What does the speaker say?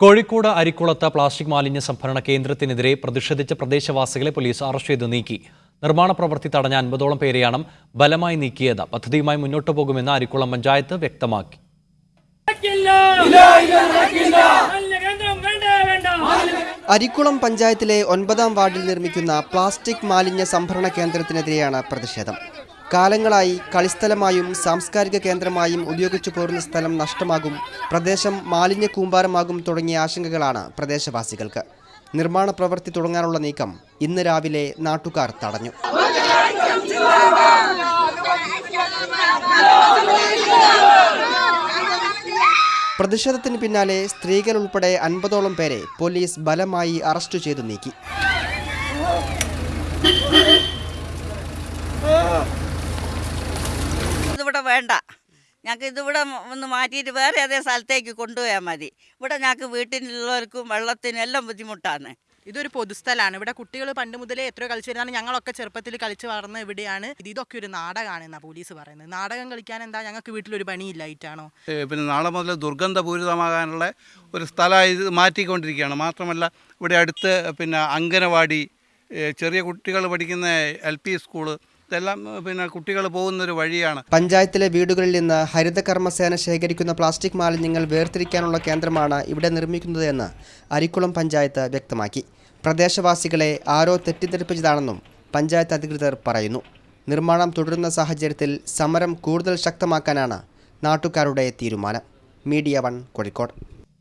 Kozhikode അരിക്കുളത്ത് plastic മാലിന്യ സംഭരണ കേന്ദ്രത്തിനെതിരെ പ്രതിഷേധിച്ച പ്രദേശവാസികളെ പോലീസ് അറസ്റ്റ് ചെയ്ത് നീക്കി. നിർമ്മാണ പ്രവൃത്തി തടഞ്ഞ അൻപതോളം പേരെയാണ് ബലമായി നീക്കിയത്. പദ്ധതിയുമായി മുന്നോട്ടു പോകുമെന്ന് അരിക്കുളം പഞ്ചായത്ത് വ്യക്തമാക്കി. അരിക്കുളം പഞ്ചായത്തിലെ ഒൻപതാം വാർഡിൽ നിർമ്മിക്കുന്ന പ്ലാസ്റ്റിക് മാലിന്യ സംഭരണ കേന്ദ്രത്തിനെതിരെയാണ് പ്രതിഷേധം. കാലങ്ങളായി കളിസ്ഥലമായും സാംസ്കാരിക കേന്ദ്രമായും ഉപയോഗിച്ചു പോരുന്ന സ്ഥലം നഷ്ടമാകും പ്രദേശം മാലിന്യ കൂമ്പാരമാകും തുടങ്ങിയ ആശങ്കകളാണ് പ്രദേശവാസികൾക്ക്. നിർമ്മാണ പ്രവൃത്തി തുടങ്ങാനുള്ള നീക്കം ഇന്ന് രാവിലെ നാട്ടുകാർ തടഞ്ഞു. പ്രതിഷേധത്തിന് പിന്നാലെ സ്ത്രീകൾ ഉൾപ്പെടെ അൻപതോളം പേരെ പോലീസ് ബലമായി അറസ്റ്റ് ചെയ്തു നീക്കി. വേണ്ട. ഞങ്ങൾക്ക് ഇതിവിടെ ഒന്ന് മാറ്റിയിട്ട് വേറെ അതേ സ്ഥലത്തേക്ക് കൊണ്ടുപോയാൽ മതി. ഇവിടെ ഞങ്ങൾക്ക് വീട്ടിലുള്ളവർക്കും വെള്ളത്തിനും എല്ലാം ബുദ്ധിമുട്ടാണ്. ഇതൊരു പൊതുസ്ഥലമാണ് ഇവിടെ കുട്ടികൾ പണ്ട് മുതലേ എത്രയോ കളിച്ചു വരുന്നതാണ്. ഞങ്ങളൊക്കെ ചെറുപ്പത്തിൽ കളിച്ചു വളർന്ന ഇവിടെയാണ്. ഇത് ഇതൊക്കെ ഒരു നാടകമാണ് എന്നാ പോലീസ് പറയുന്നത്. നാടകം കളിക്കാൻ എന്താ ഞങ്ങൾക്ക് വീട്ടിലൊരു പണിയില്ലായിട്ടാണോ പിന്നെ നാളെ മുതൽ ദുർഗന്ധപൂരിതമാകാനുള്ള ഒരു സ്ഥലമായി ഇത് മാറ്റിക്കൊണ്ടിരിക്കുകയാണ്. മാത്രമല്ല ഇവിടെ അടുത്ത് പിന്നെ അങ്കനവാടി ചെറിയ കുട്ടികൾ പഠിക്കുന്ന എൽ പി സ്കൂൾ ഇതെല്ലാം പിന്നെ കുട്ടികൾ പോകുന്നൊരു വഴിയാണ്. പഞ്ചായത്തിലെ വീടുകളിൽ നിന്ന് ഹരിതകർമ്മസേന ശേഖരിക്കുന്ന പ്ലാസ്റ്റിക് മാലിന്യങ്ങൾ വേർതിരിക്കാനുള്ള കേന്ദ്രമാണ് ഇവിടെ നിർമ്മിക്കുന്നതെന്ന് അരിക്കുളം പഞ്ചായത്ത് വ്യക്തമാക്കി. പ്രദേശവാസികളെ ആരോ തെറ്റിദ്ധരിപ്പിച്ചതാണെന്നും പഞ്ചായത്ത് അധികൃതർ പറയുന്നു. നിർമ്മാണം തുടരുന്ന സാഹചര്യത്തിൽ സമരം കൂടുതൽ ശക്തമാക്കാനാണ് നാട്ടുകാരുടെ തീരുമാനം. Media one Kozhikode.